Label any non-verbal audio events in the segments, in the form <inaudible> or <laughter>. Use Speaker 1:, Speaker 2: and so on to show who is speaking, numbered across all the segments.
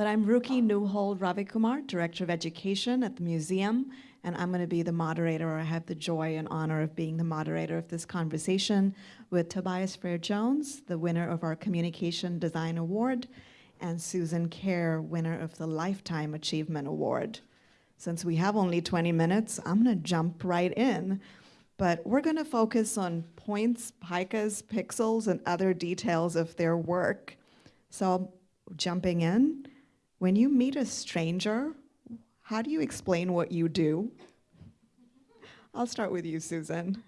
Speaker 1: But I'm Ruki Neuhold-Ravikumar, Director of Education at the museum, and I'm going to be the moderator, or I have the joy and honor of being the moderator of this conversation with Tobias Frere Jones, the winner of our Communication Design Award, and Susan Kare, winner of the Lifetime Achievement Award. Since we have only 20 minutes, I'm going to jump right in. But we're going to focus on points, picas, pixels, and other details of their work. So, jumping in, when you meet a stranger, how do you explain what you do? I'll start with you, Susan.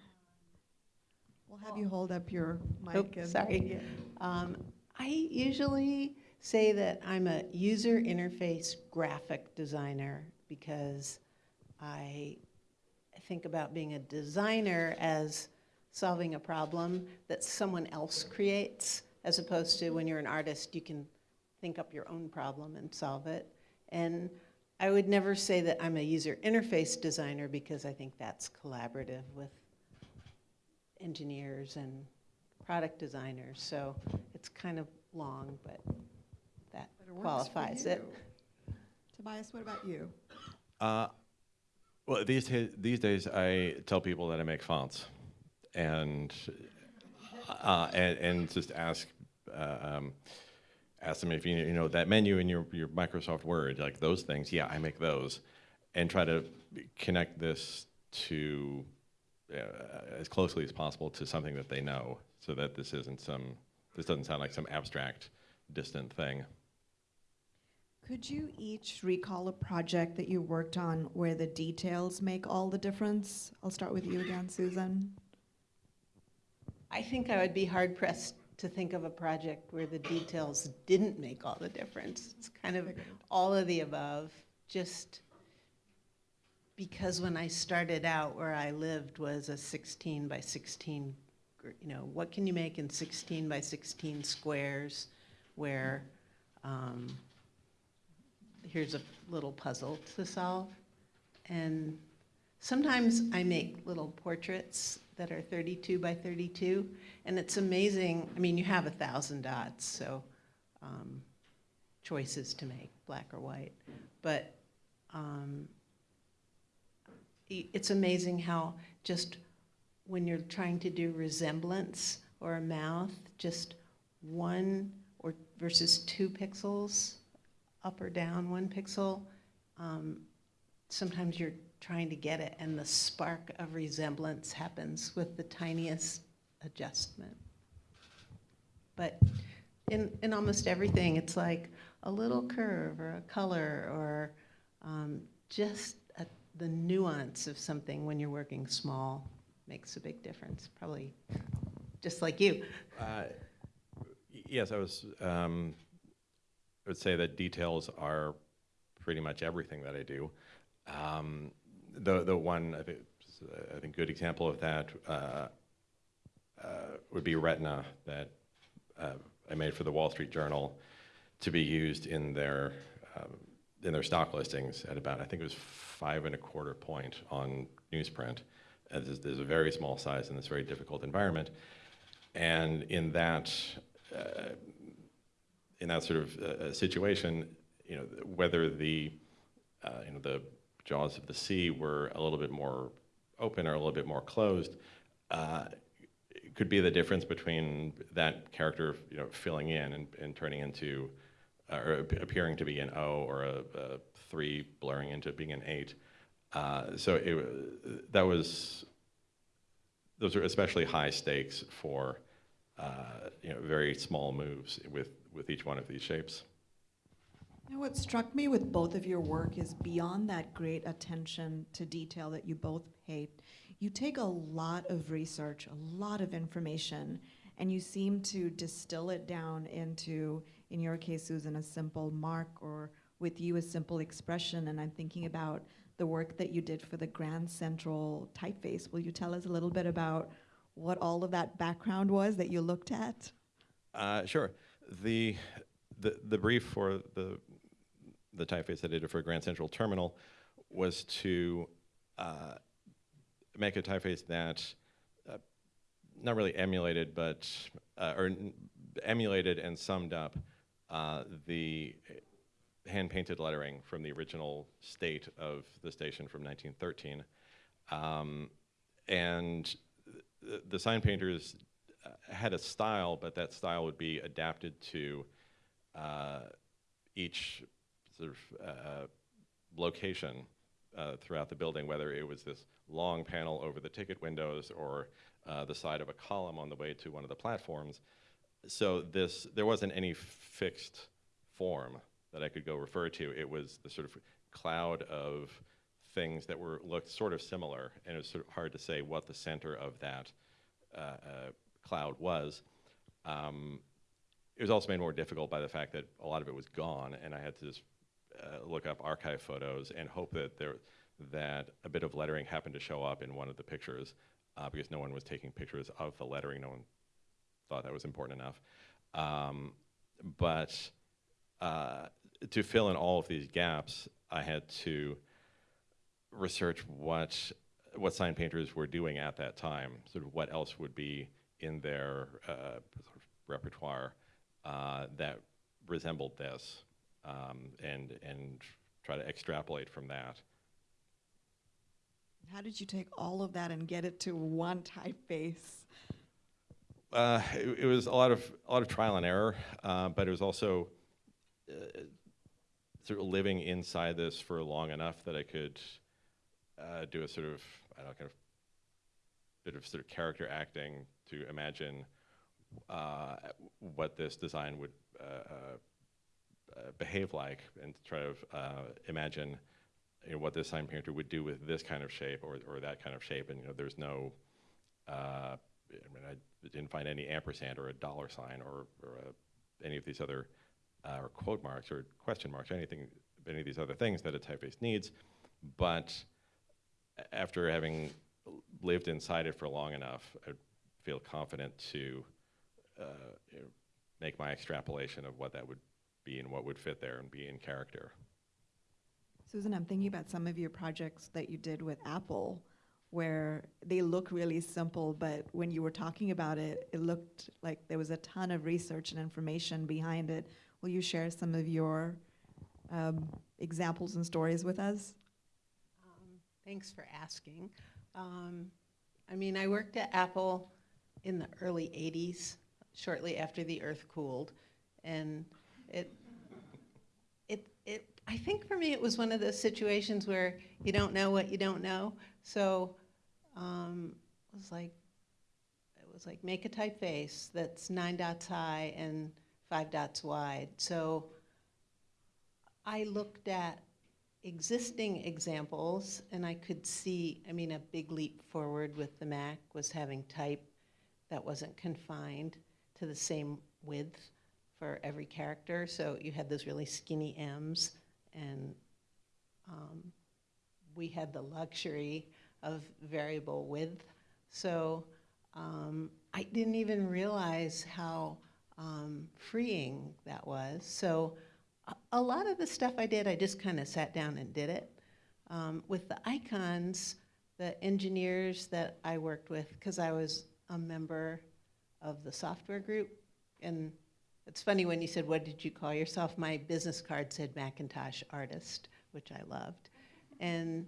Speaker 1: We'll have you hold up your mic.
Speaker 2: Oop,
Speaker 1: and-
Speaker 2: sorry. Um, I usually say that I'm a user interface graphic designer because I think about being a designer as solving a problem that someone else creates, as opposed to when you're an artist, you can think up your own problem and solve it. And I would never say that I'm a user interface designer because I think that's collaborative with engineers and product designers. So it's kind of long, but that
Speaker 1: But it
Speaker 2: qualifies it.
Speaker 1: Tobias, what about you?
Speaker 3: Uh, well, these these days I tell people that I make fonts, and uh, and, and just ask uh, um, ask them if you you know that menu in your your Microsoft Word, like those things. Yeah, I make those, and try to connect this to uh, as closely as possible to something that they know, so that this isn't some this doesn't sound like some abstract, distant thing.
Speaker 1: Could you each recall a project that you worked on where the details make all the difference? I'll start with you again, Susan.
Speaker 2: I think I would be hard pressed to think of a project where the details didn't make all the difference. It's kind of all of the above, just because when I started out where I lived was a 16 by 16, you know, what can you make in 16 by 16 squares where um, here's a little puzzle to solve. And sometimes I make little portraits that are 32 by 32, and it's amazing. I mean, you have a thousand dots, so um, choices to make, black or white. But um, it's amazing how just when you're trying to do resemblance or a mouth, just one or versus two pixels, up or down one pixel, um, sometimes you're trying to get it, and the spark of resemblance happens with the tiniest adjustment. But in, in almost everything, it's like a little curve or a color or um, just a, the nuance of something when you're working small makes a big difference, probably just like you.
Speaker 3: Uh, Yes, I was, um, I would say that details are pretty much everything that I do. Um, The, the one, I think, I think good example of that uh, uh, would be Retina that uh, I made for the Wall Street Journal to be used in their, um, in their stock listings at about, I think it was five and a quarter point on newsprint. Uh, There's, there's a very small size in this very difficult environment. And in that, uh, in that sort of situation, you know, whether the, you know, the jaws of the sea were a little bit more open or a little bit more closed, uh, could be the difference between that character, you know, filling in and, and turning into, uh, or appearing to be an O or a, a three blurring into being an eight. Uh, so it, that was those are especially high stakes for uh, you know very small moves with with each one of these shapes.
Speaker 1: Know, what struck me with both of your work is beyond that great attention to detail that you both paid, you take a lot of research, a lot of information, and you seem to distill it down into, in your case, Susan, a simple mark, or with you, a simple expression. And I'm thinking about the work that you did for the Grand Central typeface. Will you tell us a little bit about what all of that background was that you looked at?
Speaker 3: Uh, sure. The, the the brief for the the typeface that I did for Grand Central Terminal was to uh, make a typeface that uh, not really emulated, but uh, or emulated and summed up uh, the hand-painted lettering from the original state of the station from 1913. Um, and the, the sign painters uh, had a style, but that style would be adapted to uh, each sort of uh, location uh, throughout the building, whether it was this long panel over the ticket windows or uh, the side of a column on the way to one of the platforms. So this, there wasn't any fixed form that I could go refer to. It was the sort of cloud of things that were looked sort of similar, and it was sort of hard to say what the center of that uh, uh, cloud was. Um, it was also made more difficult by the fact that a lot of it was gone, and I had to just uh, look up archive photos and hope that there that a bit of lettering happened to show up in one of the pictures, uh, because no one was taking pictures of the lettering. No one thought that was important enough. Um, but uh, to fill in all of these gaps, I had to research what what sign painters were doing at that time, sort of what else would be in their uh, sort of repertoire uh, that resembled this, um, and and try to extrapolate from that.
Speaker 1: How did you take all of that and get it to one typeface?
Speaker 3: Uh, it, it was a lot of a lot of trial and error, uh, but it was also uh, sort of living inside this for long enough that I could uh, do a sort of I don't know kind of bit of sort of character acting to imagine uh, what this design would uh, uh, behave like, and try to uh, imagine you know, what this sign painter would do with this kind of shape or, or that kind of shape. And you know, there's no, uh, I mean, I didn't find any ampersand or a dollar sign or, or a, any of these other, uh, or quote marks or question marks or anything, any of these other things that a typeface needs. But after having lived inside it for long enough, I feel confident to uh, you know, make my extrapolation of what that would be and what would fit there and be in character.
Speaker 1: Susan, I'm thinking about some of your projects that you did with Apple, where they look really simple, but when you were talking about it, it looked like there was a ton of research and information behind it. Will you share some of your um, examples and stories with us?
Speaker 2: Um, Thanks for asking. Um, I mean, I worked at Apple in the early 80s, shortly after the earth cooled. And it, it, it, I think for me, it was one of those situations where you don't know what you don't know. So um, it was like, it was like make a typeface that's nine dots high and five dots wide. So I looked at existing examples, and I could see, I mean, a big leap forward with the Mac was having type that wasn't confined to the same width for every character. So you had those really skinny M's, and um, we had the luxury of variable width. So um, I didn't even realize how um, freeing that was. So a- a lot of the stuff I did, I just kind of sat down and did it. Um, with the icons, the engineers that I worked with, because I was a member of the software group, and it's funny when you said, What did you call yourself? My business card said Macintosh artist, which I loved. And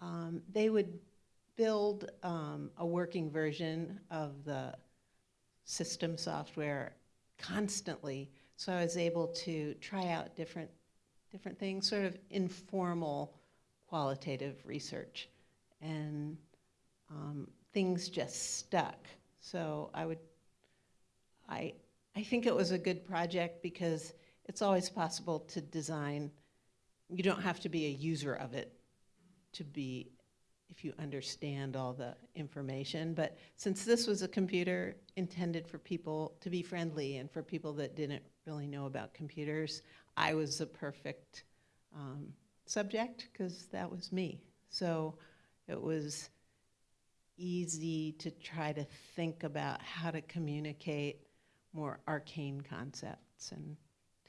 Speaker 2: um, they would build um, a working version of the system software constantly. So I was able to try out different, different things, sort of informal qualitative research. And um, things just stuck. So I would, I, I think it was a good project because it's always possible to design. You don't have to be a user of it to be, if you understand all the information. But since this was a computer intended for people to be friendly and for people that didn't really know about computers, I was the perfect um, subject because that was me. So it was easy to try to think about how to communicate more arcane concepts and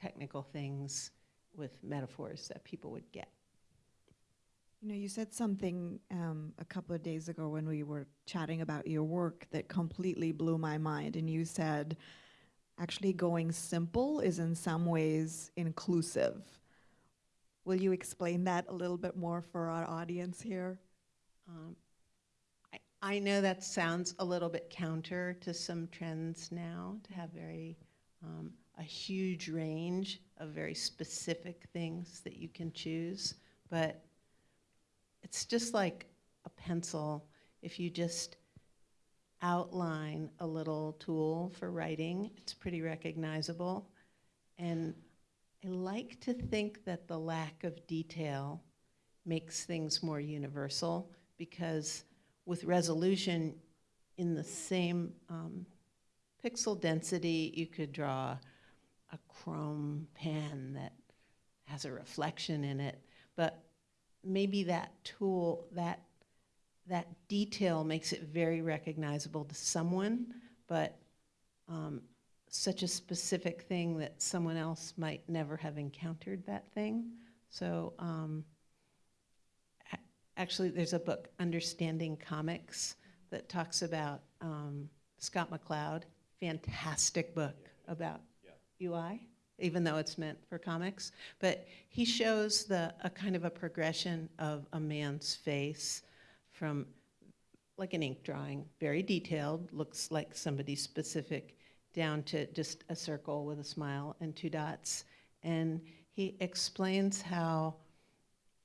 Speaker 2: technical things with metaphors that people would get.
Speaker 1: You know, you said something um, a couple of days ago when we were chatting about your work that completely blew my mind. And you said, actually going simple is in some ways inclusive. Will you explain that a little bit more for our audience here?
Speaker 2: Um, I, know that sounds a little bit counter to some trends now, to have very, um, a huge range of very specific things that you can choose, but it's just like a pencil. If you just outline a little tool for writing, it's pretty recognizable. And I like to think that the lack of detail makes things more universal because with resolution in the same um, pixel density, you could draw a chrome pen that has a reflection in it. But maybe that tool, that, that detail makes it very recognizable to someone, but um, such a specific thing that someone else might never have encountered that thing. So um, actually, there's a book, Understanding Comics, that talks about um, Scott McCloud. Fantastic book about UI, even though it's meant for comics. But he shows the a kind of a progression of a man's face from like an ink drawing, very detailed, looks like somebody specific, down to just a circle with a smile and two dots. And he explains how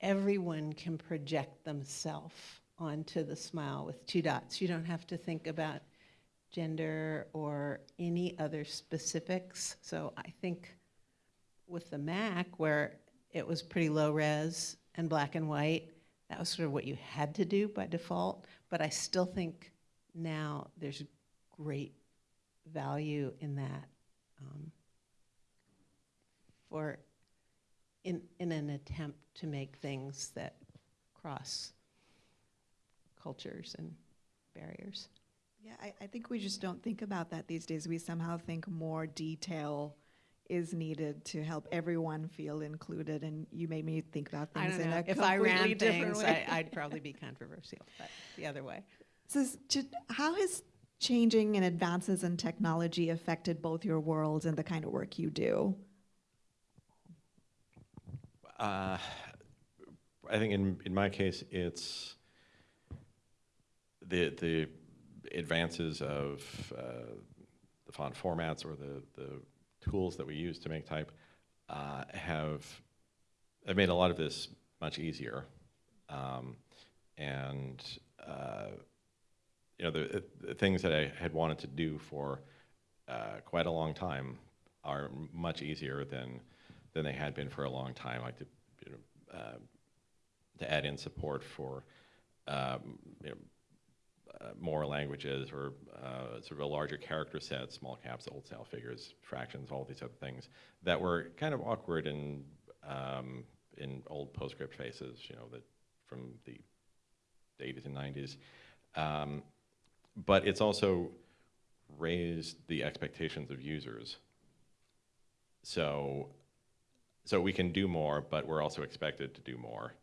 Speaker 2: everyone can project themselves onto the smile with two dots. You don't have to think about gender or any other specifics. So I think with the Mac, where it was pretty low res and black and white, that was sort of what you had to do by default. But I still think now there's great value in that um, for in, in an attempt to make things that cross cultures and barriers.
Speaker 1: Yeah, I, I think we just don't think about that these days. We somehow think more detail is needed to help everyone feel included, and you made me think about things in
Speaker 2: know.
Speaker 1: a
Speaker 2: If I
Speaker 1: completely
Speaker 2: ran
Speaker 1: different
Speaker 2: things,
Speaker 1: way.
Speaker 2: I, I'd probably be controversial, but the other way.
Speaker 1: So, ju- how has changing and advances in technology affected both your worlds and the kind of work you do?
Speaker 3: Uh, I think in, in my case, it's the, the advances of uh, the font formats or the, the tools that we use to make type uh, have, have made a lot of this much easier. Um, and, uh, you know, the, the things that I had wanted to do for uh, quite a long time are much easier than than they had been for a long time, like to, you know, uh, to add in support for, um, you know, uh, more languages or uh, sort of a larger character set, small caps, old style figures, fractions, all these other things that were kind of awkward in um, in old PostScript faces, you know, that from the 80s and 90s. Um, but it's also raised the expectations of users. So so we can do more, but we're also expected to do more.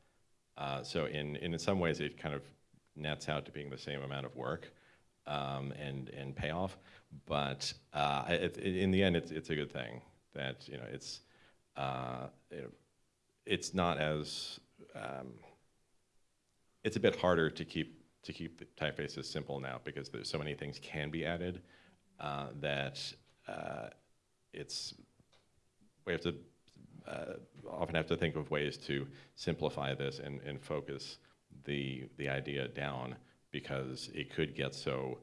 Speaker 3: Uh, so in, in some ways, it kind of nets out to being the same amount of work um, and, and payoff. But uh, it, in the end, it's, it's a good thing that you know it's uh, it's not as um, it's a bit harder to keep to keep the typefaces simple now because there's so many things can be added uh, that uh, it's we have to uh, often have to think of ways to simplify this and, and focus the the idea down because it could get so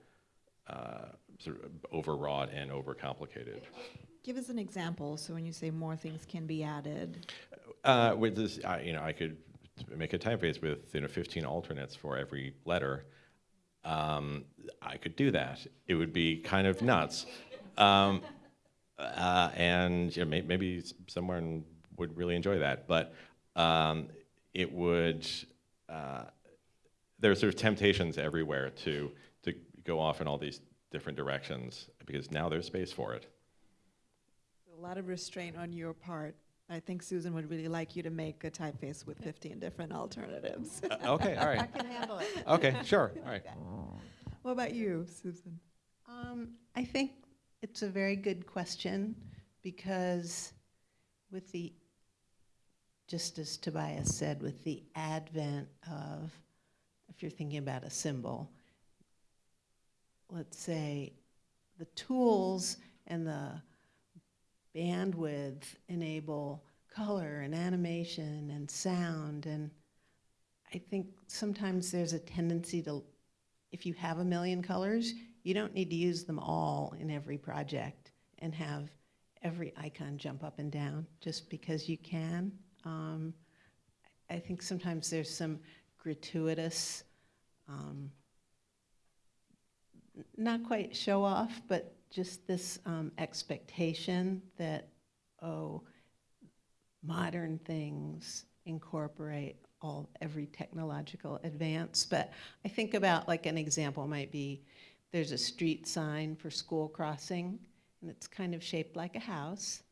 Speaker 3: uh, sort of overwrought and overcomplicated.
Speaker 1: Give us an example. So, when you say more things can be added,
Speaker 3: Uh, with this, I, you know, I could make a typeface with you know 15 alternates for every letter. Um, I could do that. It would be kind of nuts. Um, uh, and you know, may, maybe someone would really enjoy that. But um, it would. Uh, there are sort of temptations everywhere to to go off in all these different directions because now there's space for it.
Speaker 1: a lot of restraint on your part. I think Susan would really like you to make a typeface with 15 different alternatives.
Speaker 3: Uh, okay, all right.
Speaker 2: I can handle it.
Speaker 3: Okay, sure. All right. <laughs>
Speaker 1: what about you, Susan?
Speaker 2: Um, I think it's a very good question because with the, just as Tobias said, with the advent of, if you're thinking about a symbol, let's say the tools and the bandwidth enable color and animation and sound. And I think sometimes there's a tendency to, if you have a million colors, you don't need to use them all in every project and have every icon jump up and down just because you can. Um, I think sometimes there's some gratuitous, um, not quite show off, but just this um, expectation that, oh, modern things incorporate all every technological advance. But I think about like an example might be there's a street sign for school crossing, and it's kind of shaped like a house,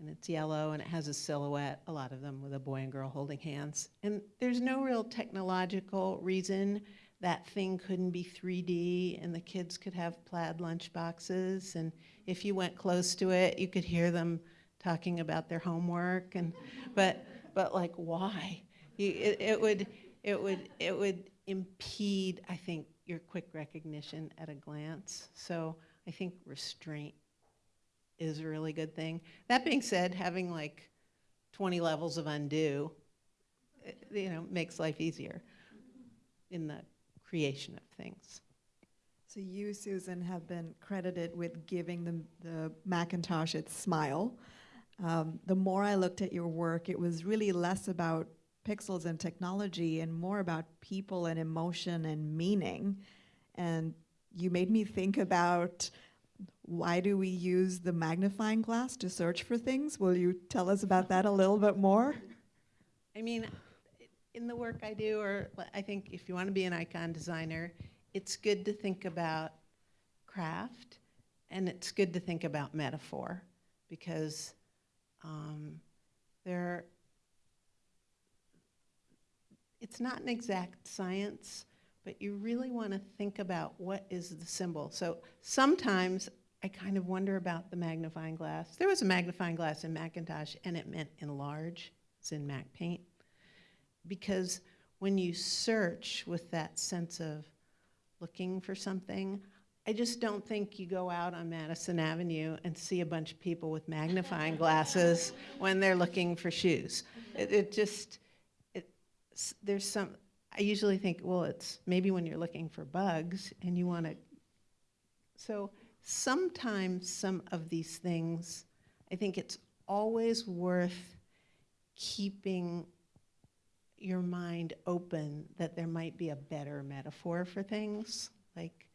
Speaker 2: and it's yellow and it has a silhouette, a lot of them with a boy and girl holding hands. And there's no real technological reason that thing couldn't be 3D and the kids could have plaid lunch boxes. And if you went close to it, you could hear them talking about their homework. And, <laughs> but, but like, why? You, it, it would, it would, it would impede, I think, your quick recognition at a glance. So I think restraint is a really good thing. That being said, having like 20 levels of undo, eh, you know, makes life easier in the creation of things.
Speaker 1: So you, Susan, have been credited with giving the, the Macintosh its smile. Um, the more I looked at your work, it was really less about pixels and technology and more about people and emotion and meaning. And you made me think about why do we use the magnifying glass to search for things? Will you tell us about that a little bit more?
Speaker 2: I mean, in the work I do, or I think if you want to be an icon designer, it's good to think about craft and it's good to think about metaphor because um, there, it's not an exact science, but you really want to think about what is the symbol. So sometimes I kind of wonder about the magnifying glass. There was a magnifying glass in Macintosh and it meant enlarge, it's in MacPaint. Because when you search with that sense of looking for something, I just don't think you go out on Madison Avenue and see a bunch of people with magnifying glasses when they're looking for shoes. It, it just, there's some, I usually think, well, it's maybe when you're looking for bugs and you want to. So sometimes some of these things, I think it's always worth keeping your mind open that there might be a better metaphor for things. Like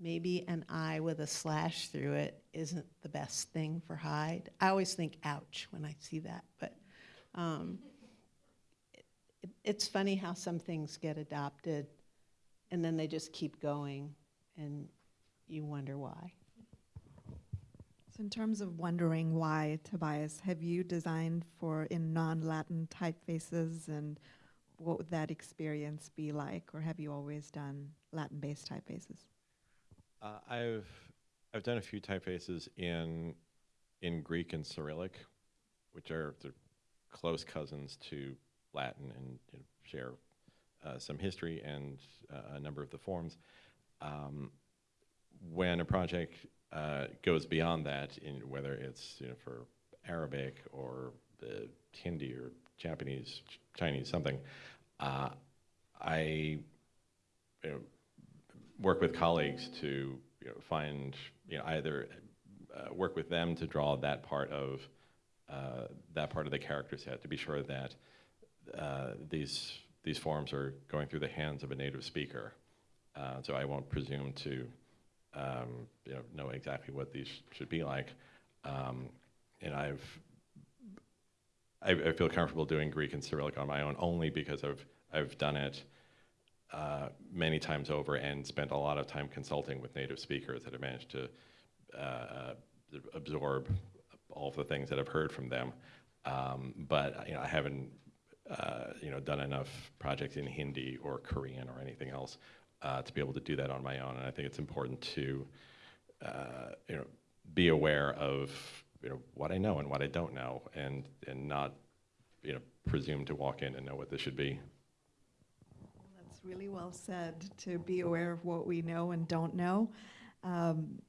Speaker 2: maybe an eye with a slash through it isn't the best thing for hide. I always think ouch when I see that, but um, it, it, it's funny how some things get adopted and then they just keep going and you wonder why.
Speaker 1: So in terms of wondering why, Tobias, have you designed for in non-Latin typefaces and what would that experience be like? Or have you always done Latin-based typefaces?
Speaker 3: Uh, I've I've done a few typefaces in in Greek and Cyrillic, which are close cousins to Latin and you know, share uh, some history and uh, a number of the forms. Um, when a project uh, goes beyond that, in whether it's you know, for Arabic or Hindi or Japanese, Ch- Chinese, something, uh, I you know, work with colleagues to you know, find you know, either uh, work with them to draw that part of uh, that part of the character set to be sure that uh, these these forms are going through the hands of a native speaker. Uh, so I won't presume to um, you know, know exactly what these should be like. Um, and I've I, I feel comfortable doing Greek and Cyrillic on my own only because I've I've done it uh, many times over and spent a lot of time consulting with native speakers that have managed to uh, absorb all of the things that I've heard from them. Um, but you know, I haven't uh, you know done enough projects in Hindi or Korean or anything else uh, to be able to do that on my own. And I think it's important to uh, you know be aware of you know what I know and what I don't know, and and not you know presume to walk in and know what this should be.
Speaker 1: That's really well said, to be aware of what we know and don't know. Um,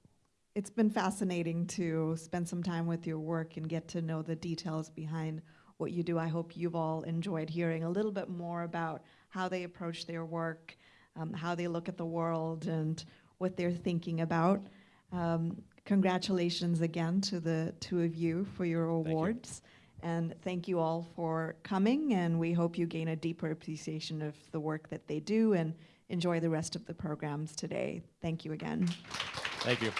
Speaker 1: It's been fascinating to spend some time with your work and get to know the details behind what you do. I hope you've all enjoyed hearing a little bit more about how they approach their work, um, how they look at the world, and what they're thinking about. Um, Congratulations again to the two of you for your
Speaker 3: you.
Speaker 1: awards. And thank you all for coming, and we hope you gain a deeper appreciation of the work that they do and enjoy the rest of the programs today. Thank you again.
Speaker 3: Thank you.